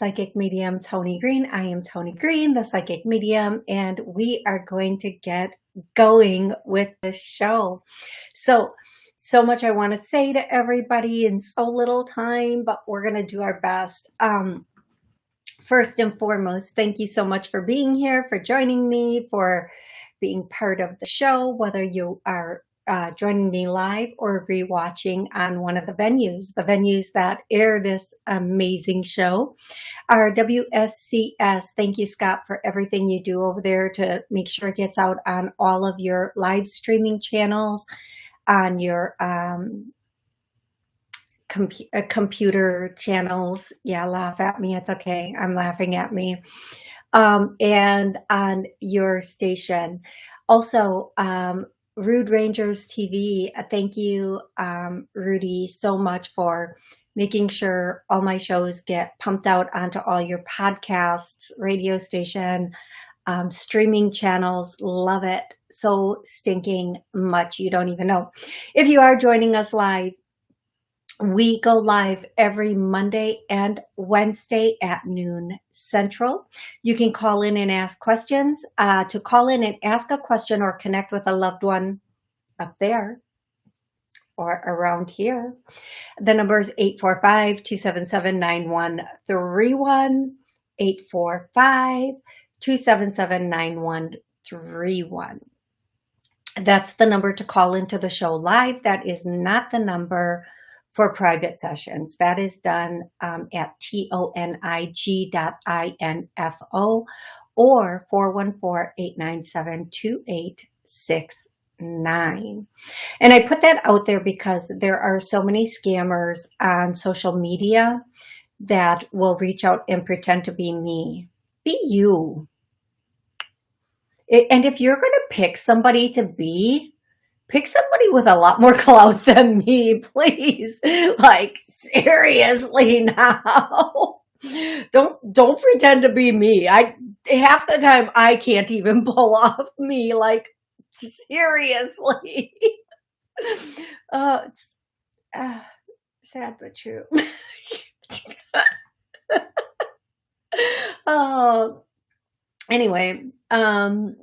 Psychic Medium Tony Green. I am Tony Green, the Psychic Medium, and we are going to get going with the show. So, so much I want to say to everybody in so little time, but we're going to do our best. Um, first and foremost, thank you so much for being here, for joining me, for being part of the show, whether you are uh, joining me live or rewatching on one of the venues. The venues that air this amazing show are WSCS. Thank you, Scott, for everything you do over there to make sure it gets out on all of your live streaming channels, on your um, com uh, computer channels. Yeah, laugh at me. It's okay. I'm laughing at me. Um, and on your station. Also, um, Rude Rangers TV. Uh, thank you, um, Rudy, so much for making sure all my shows get pumped out onto all your podcasts, radio station, um, streaming channels. Love it so stinking much. You don't even know. If you are joining us live, we go live every Monday and Wednesday at noon central. You can call in and ask questions. Uh, to call in and ask a question or connect with a loved one up there or around here, the number is 845-277-9131, 845-277-9131. That's the number to call into the show live. That is not the number for private sessions. That is done um, at tonig.info or 414-897-2869. And I put that out there because there are so many scammers on social media that will reach out and pretend to be me. Be you. And if you're going to pick somebody to be, pick somebody with a lot more clout than me, please. Like seriously now. Don't don't pretend to be me. I half the time I can't even pull off me. Like seriously. uh, it's uh, sad but true. oh, anyway, um,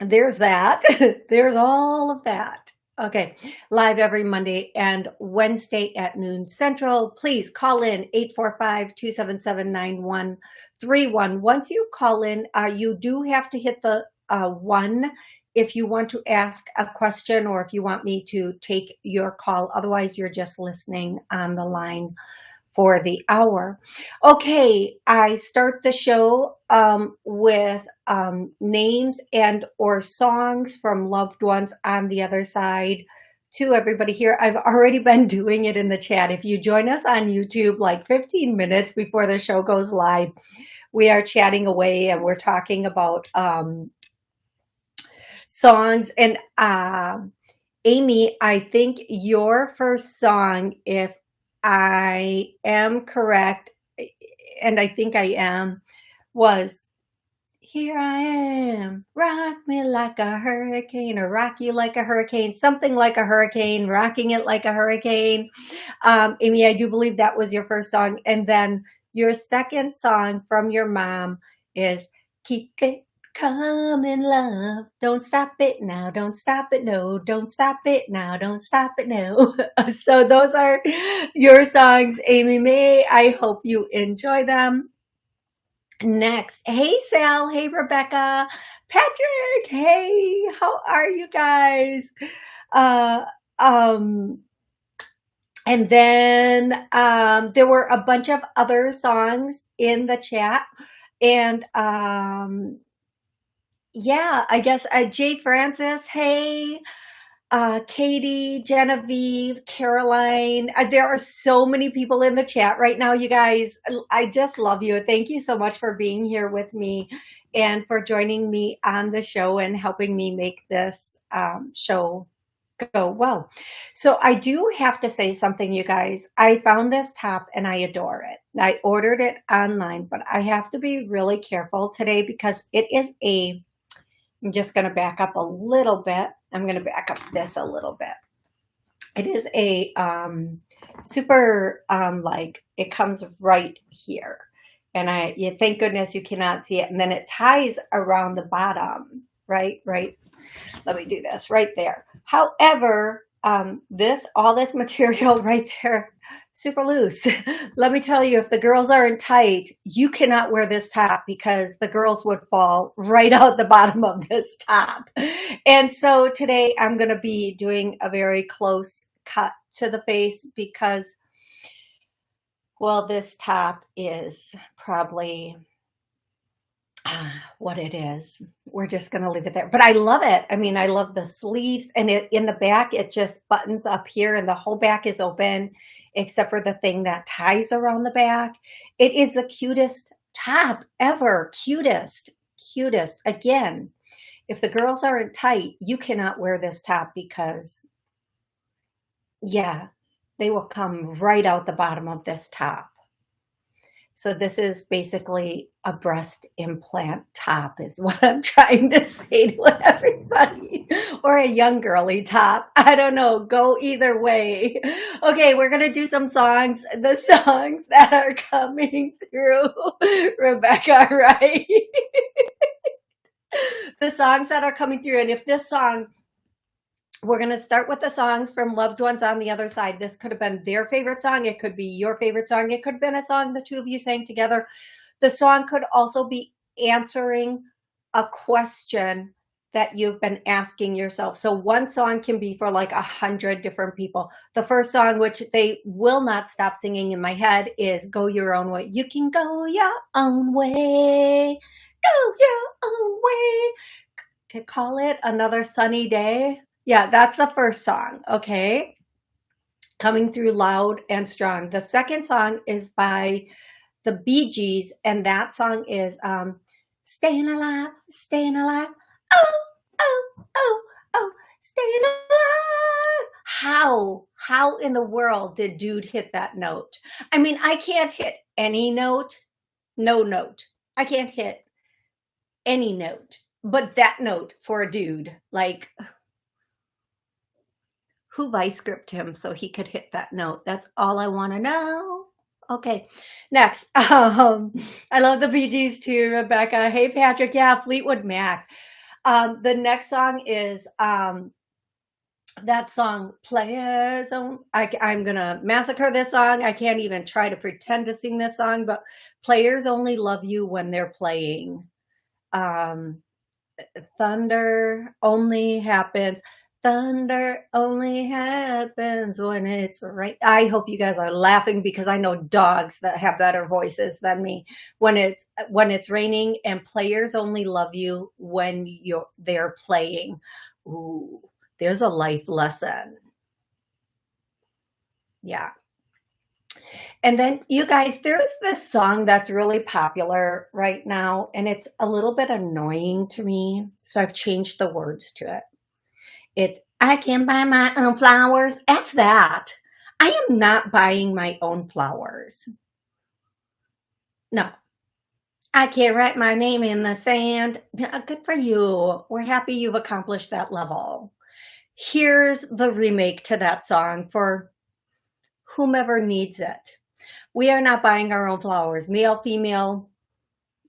there's that. there's all of that. Okay, live every Monday and Wednesday at noon central. Please call in 845-277-9131. Once you call in, uh, you do have to hit the uh, one if you want to ask a question or if you want me to take your call. Otherwise, you're just listening on the line for the hour. Okay, I start the show um, with um, names and or songs from loved ones on the other side to everybody here. I've already been doing it in the chat. If you join us on YouTube like 15 minutes before the show goes live, we are chatting away and we're talking about um, songs. And uh, Amy, I think your first song, if I am correct, and I think I am, was here I am, rock me like a hurricane or rock you like a hurricane, something like a hurricane, rocking it like a hurricane. Um, Amy, I do believe that was your first song. And then your second song from your mom is keep it coming love. Don't stop it now. Don't stop it. No, don't stop it now. Don't stop it. No. so those are your songs, Amy May. I hope you enjoy them. Next, hey Sal, hey Rebecca, Patrick, hey, how are you guys? Uh, um, and then um, there were a bunch of other songs in the chat. And um, yeah, I guess uh, Jay Francis, hey, uh, Katie, Genevieve, Caroline. Uh, there are so many people in the chat right now, you guys. I just love you. Thank you so much for being here with me and for joining me on the show and helping me make this um, show go well. So I do have to say something, you guys. I found this top and I adore it. I ordered it online, but I have to be really careful today because it is a, I'm just going to back up a little bit. I'm going to back up this a little bit. It is a um, super, um, like, it comes right here. And I, you, thank goodness you cannot see it. And then it ties around the bottom, right, right let me do this right there. However, um, this, all this material right there, super loose. Let me tell you, if the girls aren't tight, you cannot wear this top because the girls would fall right out the bottom of this top. And so today I'm going to be doing a very close cut to the face because, well, this top is probably ah, what it is. We're just going to leave it there. But I love it. I mean, I love the sleeves and it, in the back, it just buttons up here and the whole back is open except for the thing that ties around the back. It is the cutest top ever. Cutest, cutest. Again, if the girls aren't tight, you cannot wear this top because yeah, they will come right out the bottom of this top. So this is basically a breast implant top is what I'm trying to say to or a young girly top. I don't know. Go either way. Okay. We're going to do some songs, the songs that are coming through Rebecca, right? the songs that are coming through. And if this song we're going to start with the songs from loved ones on the other side. This could have been their favorite song. It could be your favorite song. It could have been a song the two of you sang together. The song could also be answering a question that you've been asking yourself. So one song can be for like a hundred different people. The first song, which they will not stop singing in my head is go your own way. You can go your own way, go your own way. Could call it another sunny day yeah, that's the first song, okay? Coming through loud and strong. The second song is by the Bee Gees, and that song is um, Staying Alive, Staying Alive. Oh, oh, oh, oh, Staying Alive. How, how in the world did dude hit that note? I mean, I can't hit any note, no note. I can't hit any note, but that note for a dude, like, who vice gripped him so he could hit that note. That's all I want to know. Okay, next. Um, I love the Gees too, Rebecca. Hey, Patrick. Yeah, Fleetwood Mac. Um, the next song is um, that song, Players. I, I'm going to massacre this song. I can't even try to pretend to sing this song, but players only love you when they're playing. Um, thunder only happens thunder only happens when it's right. I hope you guys are laughing because I know dogs that have better voices than me. When it's when it's raining and players only love you when you're they're playing. Ooh, there's a life lesson. Yeah. And then you guys, there's this song that's really popular right now, and it's a little bit annoying to me. So I've changed the words to it. It's, I can buy my own flowers. F that. I am not buying my own flowers. No. I can't write my name in the sand. Uh, good for you. We're happy you've accomplished that level. Here's the remake to that song for whomever needs it. We are not buying our own flowers, male, female,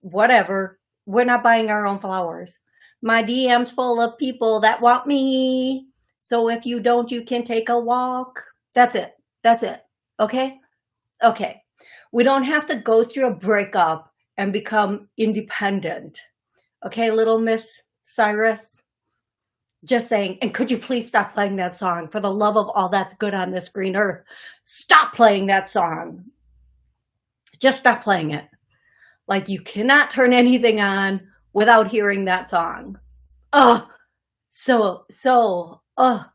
whatever. We're not buying our own flowers. My DM's full of people that want me. So if you don't, you can take a walk. That's it. That's it. Okay? Okay. We don't have to go through a breakup and become independent. Okay, little Miss Cyrus? Just saying, and could you please stop playing that song? For the love of all that's good on this green earth, stop playing that song. Just stop playing it. Like you cannot turn anything on without hearing that song. Oh, so, so, oh,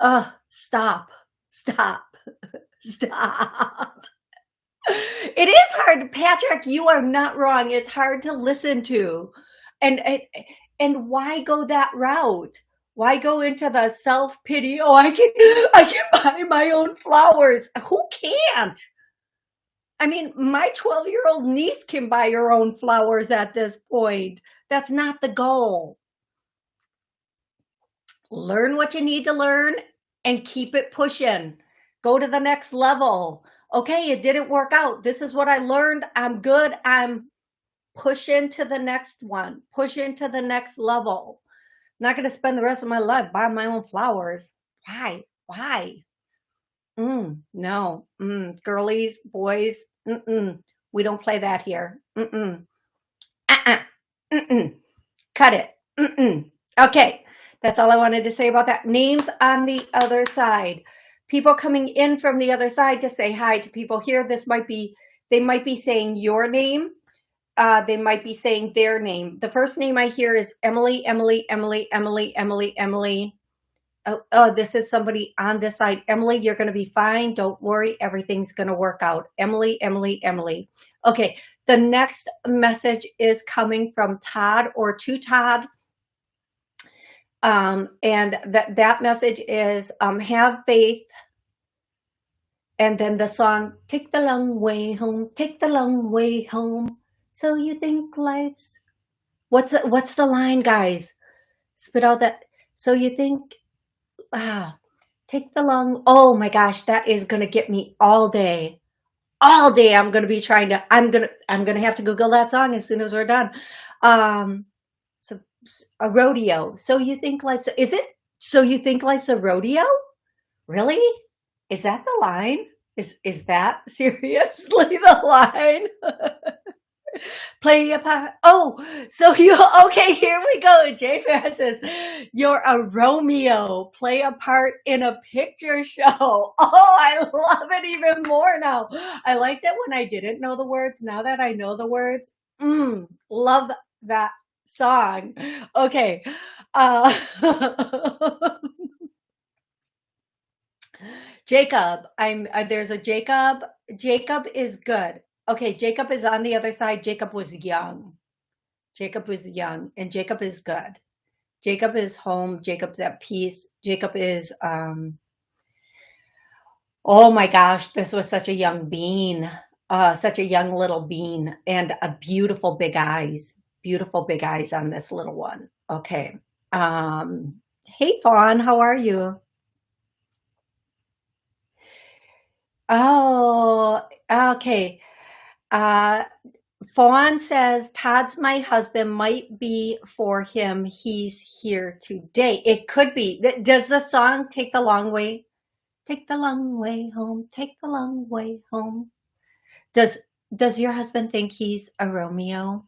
Oh, stop, stop, stop. It is hard, Patrick, you are not wrong. It's hard to listen to. And, and, why go that route? Why go into the self-pity? Oh, I can, I can buy my own flowers. Who can't? I mean, my 12 year old niece can buy her own flowers at this point. That's not the goal. Learn what you need to learn and keep it pushing. Go to the next level. Okay, it didn't work out. This is what I learned. I'm good. I'm pushing to the next one, push into the next level. I'm not going to spend the rest of my life buying my own flowers. Why? Why? Mm, no. Mm, girlies, boys, mm -mm. we don't play that here. Mm-mm. Uh-uh. Mm-mm. Cut it. Mm-mm. Okay, that's all I wanted to say about that. Names on the other side. People coming in from the other side to say hi to people here. This might be, they might be saying your name. Uh, they might be saying their name. The first name I hear is Emily, Emily, Emily, Emily, Emily, Emily. Oh, oh, this is somebody on this side. Emily, you're going to be fine. Don't worry. Everything's going to work out. Emily, Emily, Emily. Okay. The next message is coming from Todd or to Todd. Um, and that, that message is um, have faith. And then the song, take the long way home, take the long way home. So you think life's, what's, the, what's the line guys? Spit out that. So you think, ah, take the long, oh my gosh, that is going to get me all day. All day I'm going to be trying to, I'm going to, I'm to have to Google that song as soon as we're done. Um, so a rodeo. So you think life's, is it, so you think life's a rodeo? Really? Is that the line? Is, is that seriously the line? Play a part. Oh, so you, okay, here we go. Jay Francis, you're a Romeo. Play a part in a picture show. Oh, I love it even more now. I liked it when I didn't know the words. Now that I know the words, mm, love that song. Okay. Uh, Jacob, I'm uh, there's a Jacob. Jacob is good. Okay, Jacob is on the other side. Jacob was young. Jacob was young and Jacob is good. Jacob is home. Jacob's at peace. Jacob is um Oh my gosh, this was such a young bean. Uh, such a young little bean and a beautiful big eyes beautiful big eyes on this little one. Okay. Um, hey, Fawn, how are you? Oh, okay. Uh, Fawn says, Todd's my husband might be for him. He's here today. It could be. Does the song take the long way? Take the long way home. Take the long way home. Does, does your husband think he's a Romeo?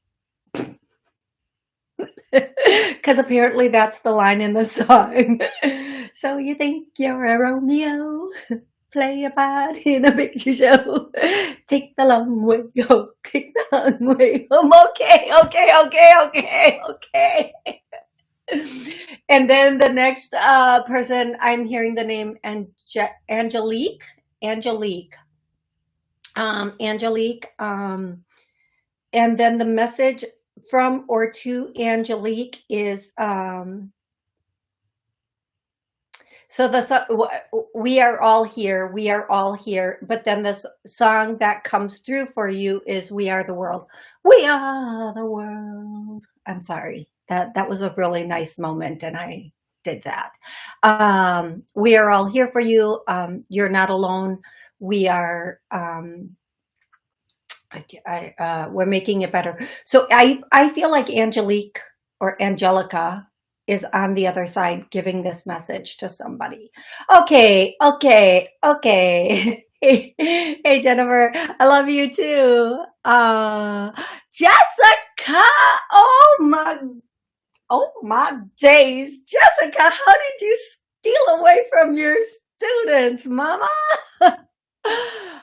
because apparently that's the line in the song. so you think you're a Romeo? Play a part in a picture show. Take the long way home. Take the long way home. Okay, okay, okay, okay, okay. and then the next uh, person, I'm hearing the name Ange Angelique. Angelique. Um, Angelique. Um, and then the message from or to Angelique is um, so the we are all here we are all here but then this song that comes through for you is we are the world. We are the world. I'm sorry that that was a really nice moment and i did that. Um we are all here for you. Um you're not alone. We are um I, uh, we're making it better. So I, I feel like Angelique or Angelica is on the other side giving this message to somebody. Okay, okay, okay. Hey, Jennifer, I love you too. Uh, Jessica, oh my, oh my days. Jessica, how did you steal away from your students, mama?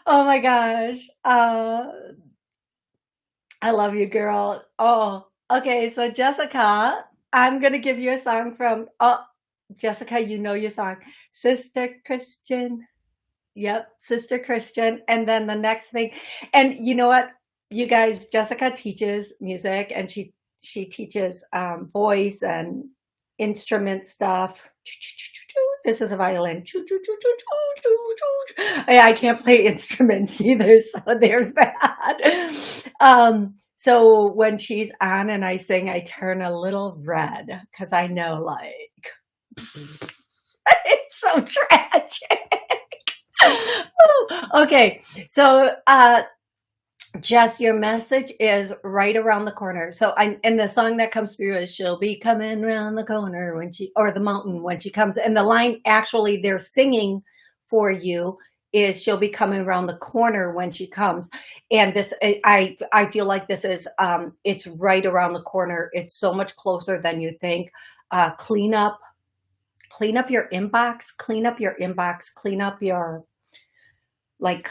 oh my gosh. Uh, I love you, girl. Oh, okay. So Jessica, I'm going to give you a song from, oh, Jessica, you know your song. Sister Christian. Yep, Sister Christian. And then the next thing, and you know what? You guys, Jessica teaches music and she she teaches um, voice and instrument stuff. This is a violin. I can't play instruments either, so there's that. Um, so when she's on and I sing, I turn a little red because I know like it's so tragic. okay, so uh, Jess, your message is right around the corner. So I and the song that comes through is she'll be coming around the corner when she or the mountain when she comes. And the line actually they're singing for you is she'll be coming around the corner when she comes. And this I I feel like this is um it's right around the corner. It's so much closer than you think. Uh clean up clean up your inbox, clean up your inbox, clean up your like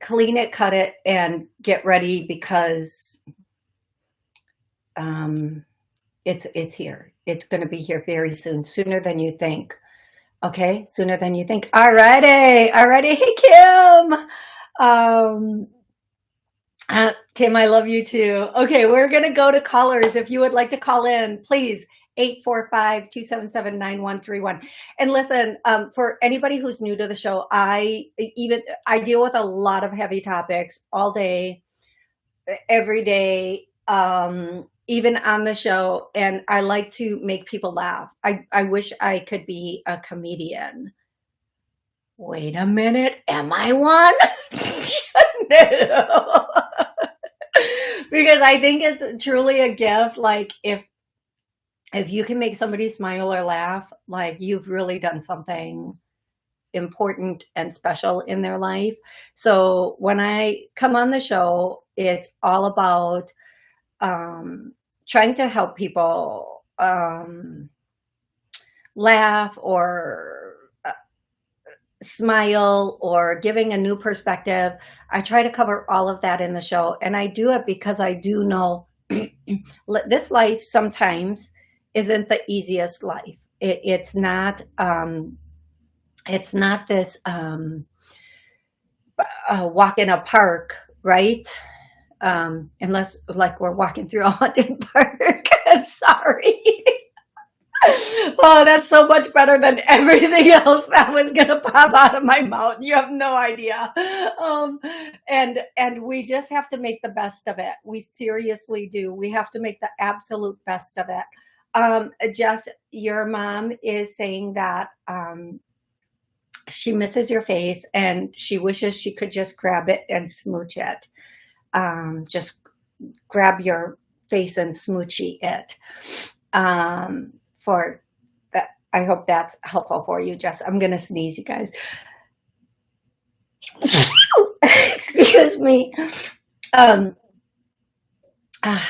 clean it, cut it, and get ready because um, it's it's here. It's going to be here very soon, sooner than you think. Okay, sooner than you think. All righty, all righty. Hey, Kim. Um, uh, Kim, I love you too. Okay, we're to go to callers. If you would like to call in, please 845-277-9131. And listen, um, for anybody who's new to the show, I even I deal with a lot of heavy topics all day, every day, um, even on the show. And I like to make people laugh. I, I wish I could be a comedian. Wait a minute, am I one? no. because I think it's truly a gift. Like if if you can make somebody smile or laugh, like you've really done something important and special in their life. So when I come on the show, it's all about um, trying to help people um, laugh or uh, smile or giving a new perspective. I try to cover all of that in the show. And I do it because I do know this life sometimes isn't the easiest life. It, it's not, um, it's not this um, uh, walk in a park, right? Um, unless like we're walking through a haunted park. I'm sorry. oh, that's so much better than everything else that was gonna pop out of my mouth. You have no idea. Um, and and we just have to make the best of it. We seriously do. We have to make the absolute best of it. Um, Jess, your mom is saying that um, she misses your face and she wishes she could just grab it and smooch it. Um, just grab your face and smoochy it. Um, for that, I hope that's helpful for you, Jess. I'm gonna sneeze, you guys. Excuse me. Um, uh,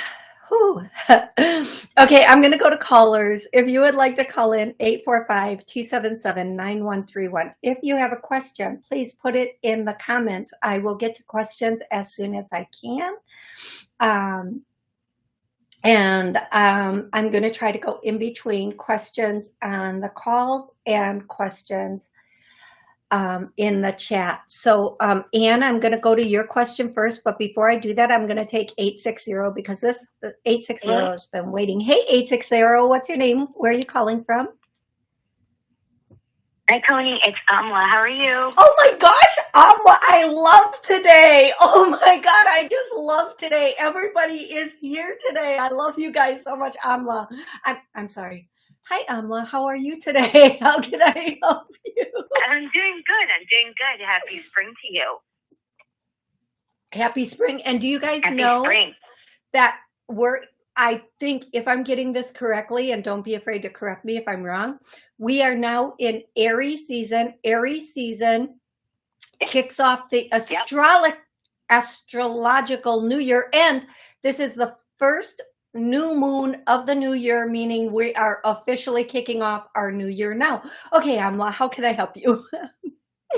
okay, I'm going to go to callers. If you would like to call in 845-277-9131. If you have a question, please put it in the comments. I will get to questions as soon as I can. Um, and um, I'm going to try to go in between questions on the calls and questions um, in the chat. So um, Anne, I'm going to go to your question first, but before I do that, I'm going to take 860 because this 860 has been waiting. Hey, 860, what's your name? Where are you calling from? Hi, Toni. It's Amla. How are you? Oh my gosh, Amla, I love today. Oh my God, I just love today. Everybody is here today. I love you guys so much, Amla. I'm, I'm sorry. Hi, Amla. How are you today? How can I help you? I'm doing good. I'm doing good. Happy spring to you. Happy spring. And do you guys Happy know spring. that we're, I think if I'm getting this correctly, and don't be afraid to correct me if I'm wrong, we are now in Aries season. Aries season kicks off the astrolo- yep. astrological new year. And this is the first new moon of the new year, meaning we are officially kicking off our new year now. Okay, Amla, how can I help you?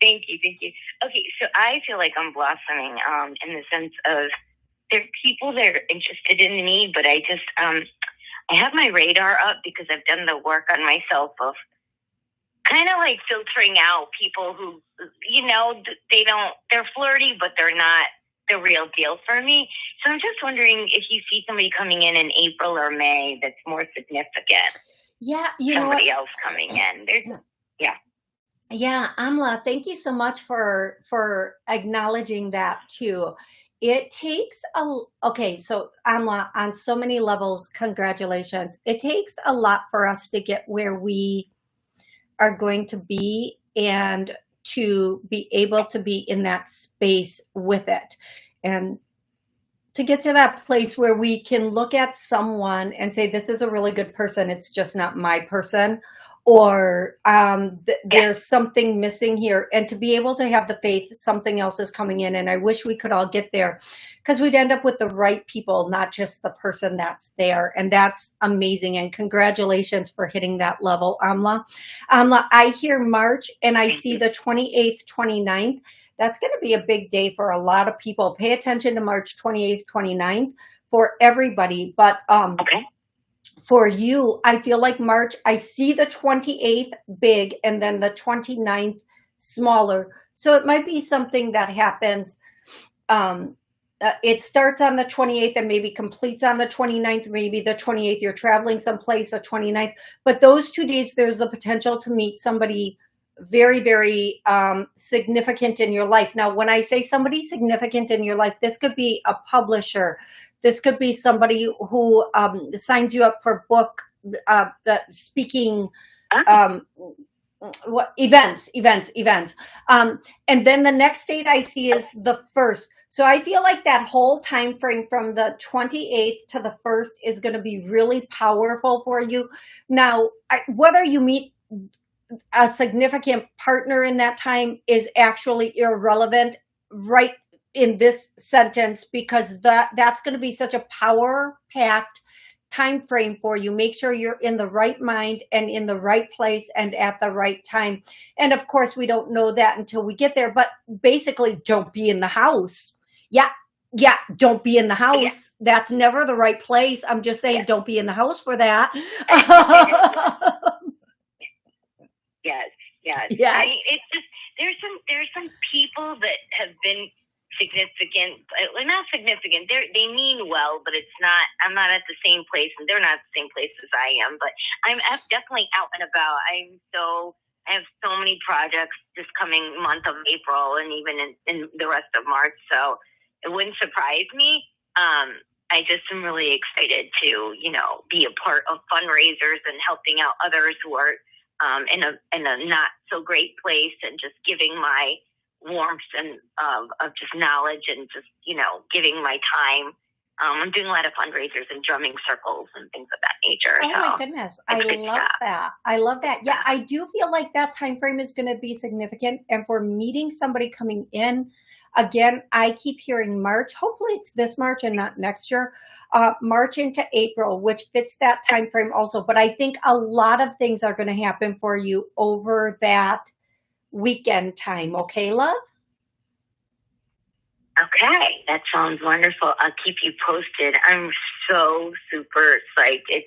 thank you, thank you. Okay, so I feel like I'm blossoming um, in the sense of there are people that are interested in me, but I just um, I have my radar up because I've done the work on myself of kind of like filtering out people who, you know, they don't, they're flirty, but they're not the real deal for me. So I'm just wondering if you see somebody coming in in April or May that's more significant. Yeah, you somebody else coming in. There's, yeah. Yeah, Amla, thank you so much for for acknowledging that too. It takes a okay, so Amla, on so many levels, congratulations. It takes a lot for us to get where we are going to be and to be able to be in that space with it. And to get to that place where we can look at someone and say, this is a really good person. It's just not my person or um, th yeah. there's something missing here. And to be able to have the faith something else is coming in. And i wish we could all get there because we'd end up with the right people not just the person that's there. And that's amazing. And congratulations for hitting that level amla. Amla i hear march and i see the 28th 29th that's going to be a big day for a lot of people. Pay attention to march 28th 29th for everybody. But um okay for you, I feel like March, I see the 28th big and then the 29th smaller. So it might be something that happens. Um, uh, it starts on the 28th and maybe completes on the 29th, maybe the 28th, you're traveling someplace, the 29th. But those two days, there's a potential to meet somebody very, very um, significant in your life. Now, when I say somebody significant in your life, this could be a publisher, this could be somebody who um, signs you up for book uh, speaking ah. um, what events, events, events. Um, and then the next date I see is the first. So I feel like that whole time frame from the 28th to the 1st is going to be really powerful for you. Now, I, whether you meet a significant partner in that time is actually irrelevant right in this sentence because that that's going to be such a power packed time frame for you. Make sure you're in the right mind and in the right place and at the right time. And of course we don't know that until we get there but basically don't be in the house. Yeah yeah don't be in the house. Yeah. that's never the right place. I'm just saying yeah. don't be in the house for that yes yes. Yeah it's just there's some there's some people that have been significant well not significant they they mean well but it's not i'm not at the same place and they're not the same place as i am but i'm definitely out and about. I'm so i have so many projects this coming month of april and even in, in the rest of march so it wouldn't surprise me. Um I just am really excited to, you know, be a part of fundraisers and helping out others who are um, in a in a not so great place and just giving my warmth and of, of just knowledge and just you know giving my time. Um, I'm doing a lot of fundraisers and drumming circles and things of that nature. Oh so my goodness, I love that. that. I love that. Yeah, I do feel like that time frame is going to be significant, and for meeting somebody coming in. Again, I keep hearing March. Hopefully, it's this March and not next year. Uh, March into April, which fits that time frame also. But I think a lot of things are going to happen for you over that weekend time. Okay, love? Okay, that sounds wonderful. I'll keep you posted. I'm so super psyched. It's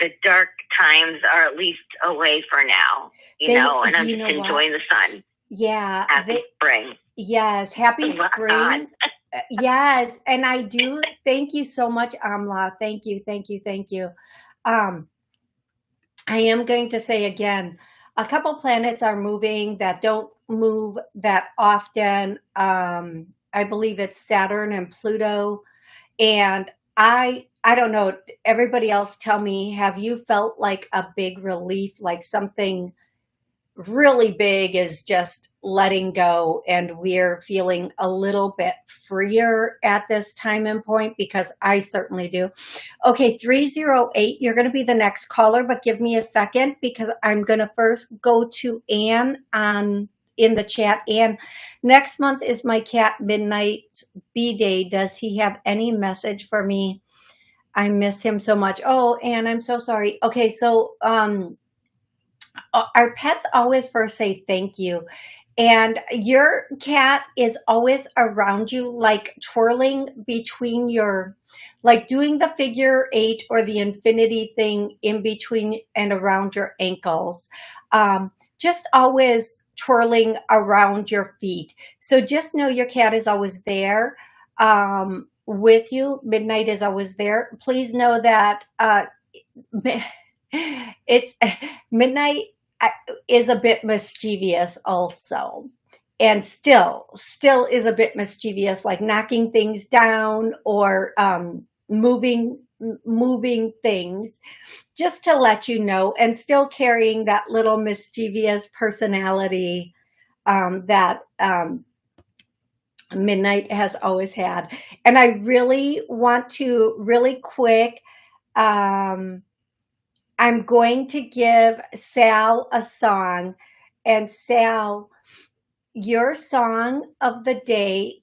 the dark times are at least away for now, you they, know, and I'm just enjoying what? the sun. Yeah. Happy they, spring. Yes. Happy spring. Uh, yes. And I do thank you so much, Amla. Thank you. Thank you. Thank you. Um, I am going to say again, a couple planets are moving that don't move that often. Um, I believe it's Saturn and Pluto. And I, I don't know, everybody else tell me, have you felt like a big relief, like something really big is just letting go and we're feeling a little bit freer at this time and point because I certainly do. Okay, 308, you're going to be the next caller, but give me a second because I'm going to first go to Anne on in the chat. And next month is my cat Midnight's B-Day. Does he have any message for me? I miss him so much. Oh, and I'm so sorry. Okay, so um, our pets always first say thank you. and your cat is always around you, like twirling between your, like doing the figure eight or the infinity thing in between and around your ankles. Um, just always twirling around your feet. So just know your cat is always there um, with you. Midnight is always there. Please know that uh, it's midnight uh, is a bit mischievous also. And still still is a bit mischievous like knocking things down or um, moving moving things just to let you know and still carrying that little mischievous personality um, that um, midnight has always had. And i really want to really quick um, I'm going to give Sal a song. And Sal, your song of the day.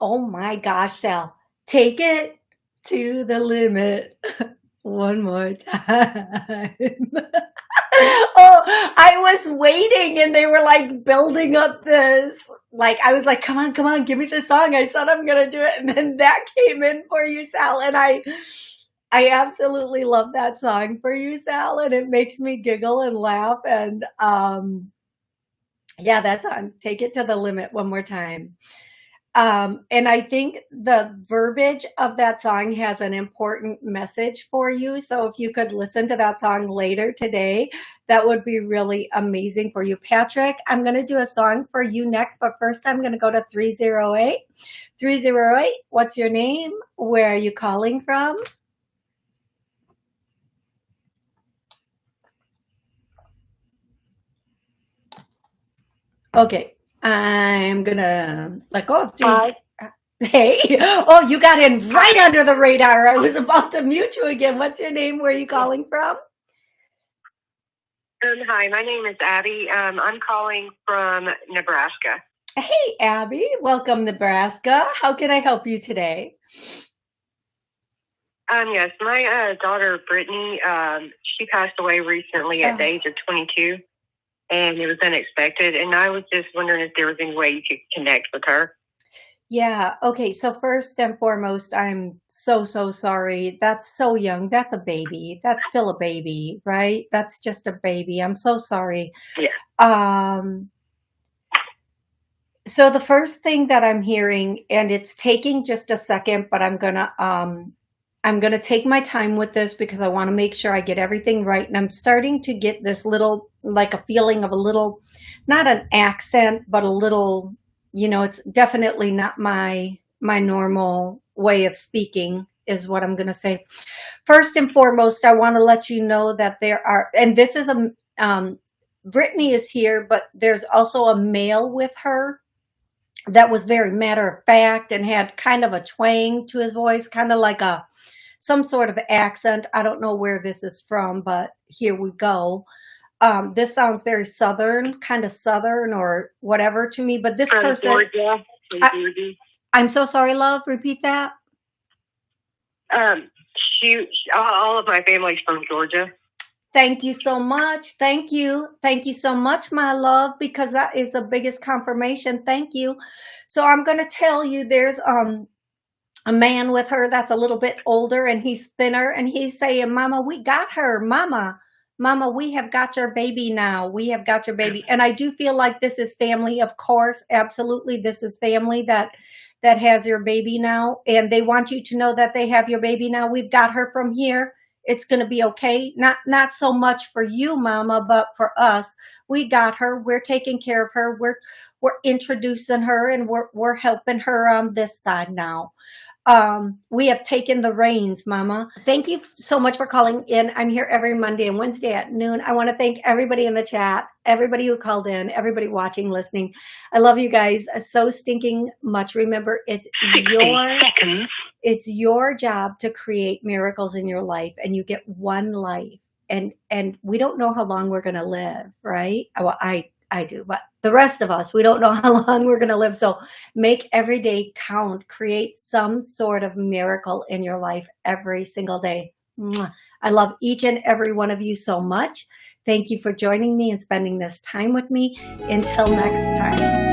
Oh my gosh, Sal, take it to the limit one more time. oh, I was waiting and they were like building up this. Like, I was like, come on, come on, give me the song. I said I'm going to do it. And then that came in for you, Sal. And I, I absolutely love that song for you, Sal. And it makes me giggle and laugh. And, um, yeah, that's on. Take it to the limit one more time. Um, and I think the verbiage of that song has an important message for you. So if you could listen to that song later today, that would be really amazing for you. Patrick, I'm going to do a song for you next, but first I'm going to go to 308. 308, what's your name? Where are you calling from? Okay, I'm gonna let go of Hi. Hey, oh, you got in right under the radar. I was about to mute you again. What's your name? Where are you calling from? Um, hi, my name is Abby. Um, I'm calling from Nebraska. Hey, Abby. Welcome, Nebraska. How can I help you today? Um, yes, my uh, daughter Brittany. Um, she passed away recently at oh. the age of 22 and it was unexpected. And I was just wondering if there was any way you could connect with her. Yeah. Okay. So first and foremost, I'm so, so sorry. That's so young. That's a baby. That's still a baby, right? That's just a baby. I'm so sorry. Yeah. Um, so the first thing that I'm hearing, and it's taking just a second, but I'm going to, um, I'm going to take my time with this because I want to make sure I get everything right. And I'm starting to get this little, like a feeling of a little, not an accent, but a little, you know, it's definitely not my, my normal way of speaking is what I'm going to say. First and foremost, I want to let you know that there are, and this is a, um, Brittany is here, but there's also a male with her that was very matter of fact and had kind of a twang to his voice, kind of like a, some sort of accent. I don't know where this is from, but here we go. Um, this sounds very Southern, kind of Southern or whatever to me, but this person. Georgia. I, I'm so sorry, love. Repeat that. Um, she, all of my family's from Georgia. Thank you so much. Thank you. Thank you so much, my love, because that is the biggest confirmation. Thank you. So I'm going to tell you there's um a man with her that's a little bit older and he's thinner and he's saying, Mama, we got her. Mama, Mama, we have got your baby now. We have got your baby. And I do feel like this is family, of course. Absolutely. This is family that that has your baby now. And they want you to know that they have your baby now. We've got her from here. It's going to be okay. Not not so much for you, Mama, but for us. We got her. We're taking care of her. We're we're introducing her and we're we're helping her on this side now um, we have taken the reins, Mama. Thank you so much for calling in. I'm here every Monday and Wednesday at noon. I want to thank everybody in the chat, everybody who called in, everybody watching, listening. I love you guys so stinking much. Remember, it's your seconds. it's your job to create miracles in your life, and you get one life. And and we don't know how long we're going to live, right? Well, I I do, but the rest of us, we don't know how long we're going to live. So make every day count, create some sort of miracle in your life every single day. I love each and every one of you so much. Thank you for joining me and spending this time with me. Until next time.